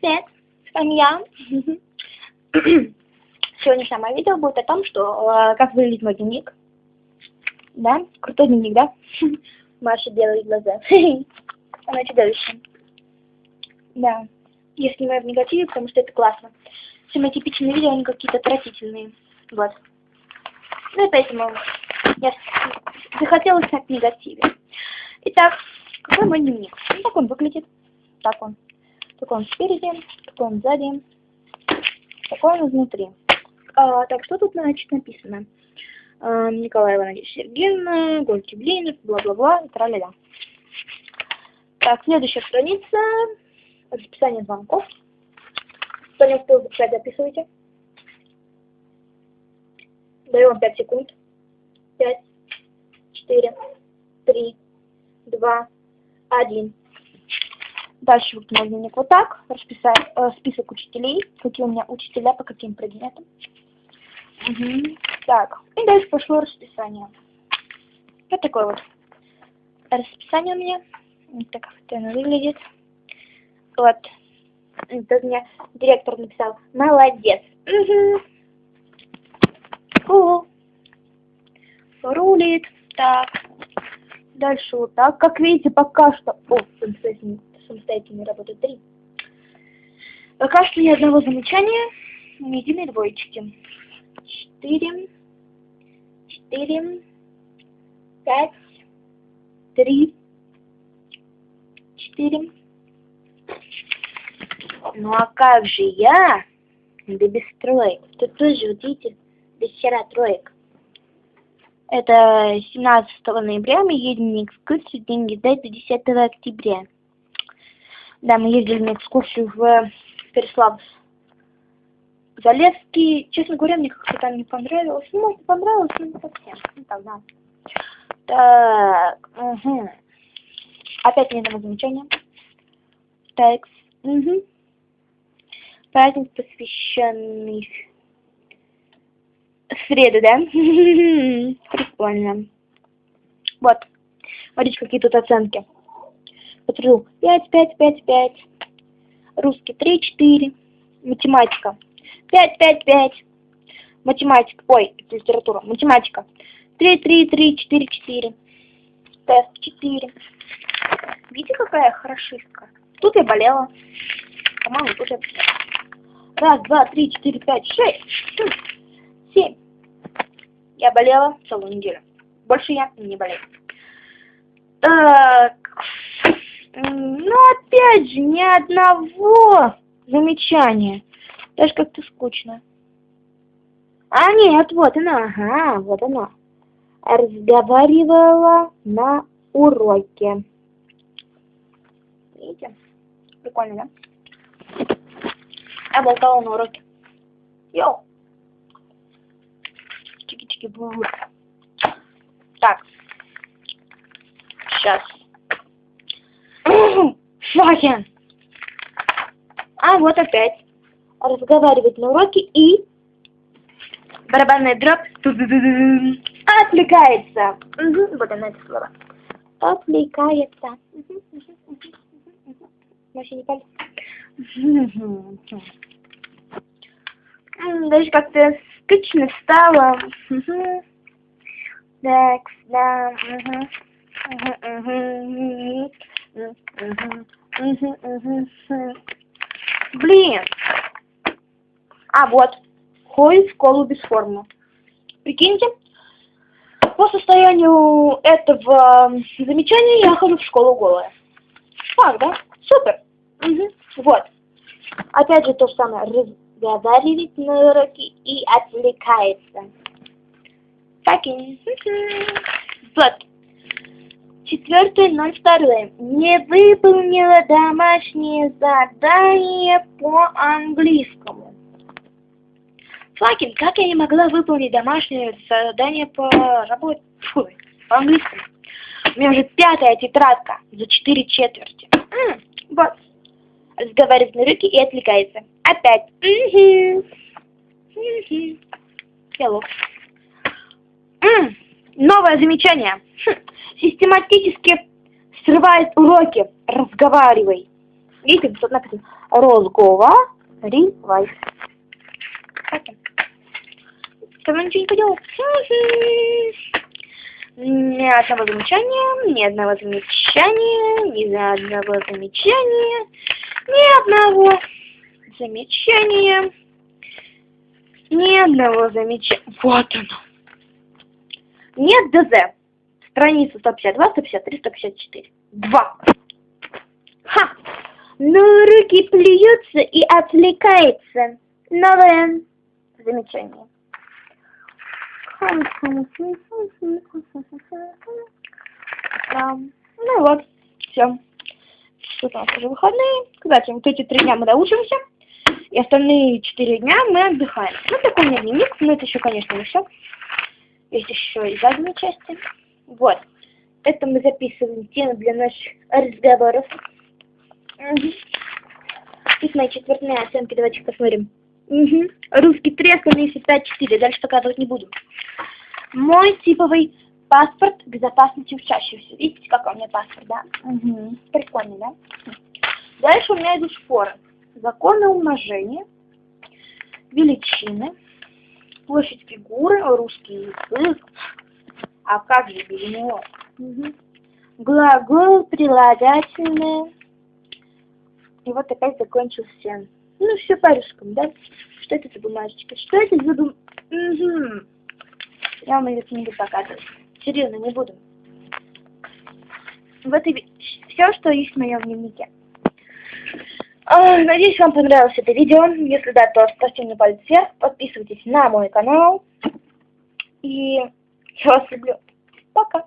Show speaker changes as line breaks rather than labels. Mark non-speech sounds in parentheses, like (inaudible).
Привет, с вами я. Сегодняшнее мое видео будет о том, что э, как выглядит мой дневник. Да, крутой дневник, да? Маша делает глаза. Она чудовище. Да, я снимаю в негативе, потому что это классно. Все мои типичные видео, они какие-то отвратительные. Вот. Ну и поэтому я захотела снять в негативе. Итак, какой мой дневник? Ну, так он выглядит. Так он. Такой он спереди, такой он сзади, такой он изнутри. А, так, что тут, значит, написано? А, Николай Иванович Сергеевна, Гольки Блинов, бла-бла-бла, и тра-ля-ля. Так, следующая страница. Расписание звонков. Кто не успел записать, записывайте. Даю вам 5 секунд. 5, 4, 3, 2, 1. Дальше вот мой дневник вот так. Расписать э, список учителей. Какие у меня учителя по каким предметам. Угу. Так. И дальше пошло расписание. Вот такое вот расписание у меня. Вот так вот оно выглядит. Вот. Тут мне директор написал. Молодец. Угу. Cool. Рулит. Так. Дальше вот так. Как видите, пока что... О, самостоятельно, самостоятельно работает три. Пока что ни одного замечания, ни единой двоечки. Четыре. Четыре. Пять. Три. Четыре. Ну а как же я? Да без троек. Тут тоже, вот видите, без хера троек. Это 17 ноября мы едем на экскурсию, деньги дать до 10 октября. Да, мы ездили на экскурсию в Переславль. Залевский, честно говоря, мне как-то там не понравилось. Ну, может, понравилось, но не совсем. Ну, так, да. Так, угу. Опять ни одного замечания. Так, угу. Праздник, посвященный среду, да? (laughs) Прикольно. Вот. Смотрите, какие тут оценки. Посмотрю. 5, 5, 5, 5. Русский 3, 4. Математика. 5, 5, 5. Математика. Ой, литература. Математика. 3, 3, 3, 4, 4. Тест 4. Видите, какая хорошистка? Тут я болела. По-моему, тут я Раз, два, три, четыре, пять, шесть. Семь. Я болела целую неделю. Больше я не болею. Так. Ну, опять же, ни одного замечания. Даже как-то скучно. А, нет, вот она, ага, вот она. Разговаривала на уроке. Видите? Прикольно, да? Я болтала на уроке. Йоу чики-чики бу. Так. Сейчас. Факен. А вот опять. Разговаривать на уроке и барабанная дробь отвлекается. Угу, вот она это слово. Отвлекается. Вообще не пальцы. Даже как-то скучно стало. Так, да. Угу, угу, угу, угу. Блин. А, вот. Ходит в школу без формы. Прикиньте, по состоянию этого замечания я хожу в школу голая. Факт, да? Супер. Угу. Вот. Опять же то же самое разговаривает на уроке и отвлекается. Fucking. Вот. Четвертое, ноль второе. Не выполнила домашнее задание по английскому. Факин, как я не могла выполнить домашнее задание по работе? Фу, по английскому. У меня уже пятая тетрадка за четыре четверти. Вот. Разговаривает на руки и отвлекается. Опять. Угу. Новое замечание. Хм. Систематически срывает уроки. Разговаривай. Видите, тут написано «Разговаривай». Тогда ничего не поделать. Ни одного замечания, ни одного замечания, ни одного замечания, ни одного замечания, ни одного замечания. Вот оно. Нет ДЗ. Страница 152, 153, 154. Два. Ха! Но руки плюются и отвлекается. Новое замечание. Ну вот, все. Тут у нас уже выходные. Кстати, вот эти три дня мы доучимся. И остальные четыре дня мы отдыхаем. Ну, такой у меня дневник, но это еще, конечно, не все. Есть еще и задние части. Вот. Это мы записываем темы для наших разговоров. Угу. И мои четвертные оценки, давайте посмотрим. Угу. Русский 3, остальные 5-4. Дальше показывать не буду. Мой типовый паспорт безопасности учащихся. Видите, какой у меня паспорт, да? Угу. Прикольный, да? Дальше у меня идут шпоры. Законы умножения, величины, площадь фигуры, русский язык. А как же без него? Угу. Глагол, прилагательное. И вот опять закончился. Ну, все по-русскому, да? Что это за бумажечка? Что это за бум... Угу. Я вам ее не буду показывать. Серьезно, не буду. Вот и все, что есть в моем дневнике. Надеюсь, вам понравилось это видео. Если да, то ставьте мне палец вверх, подписывайтесь на мой канал. И я вас люблю. Пока.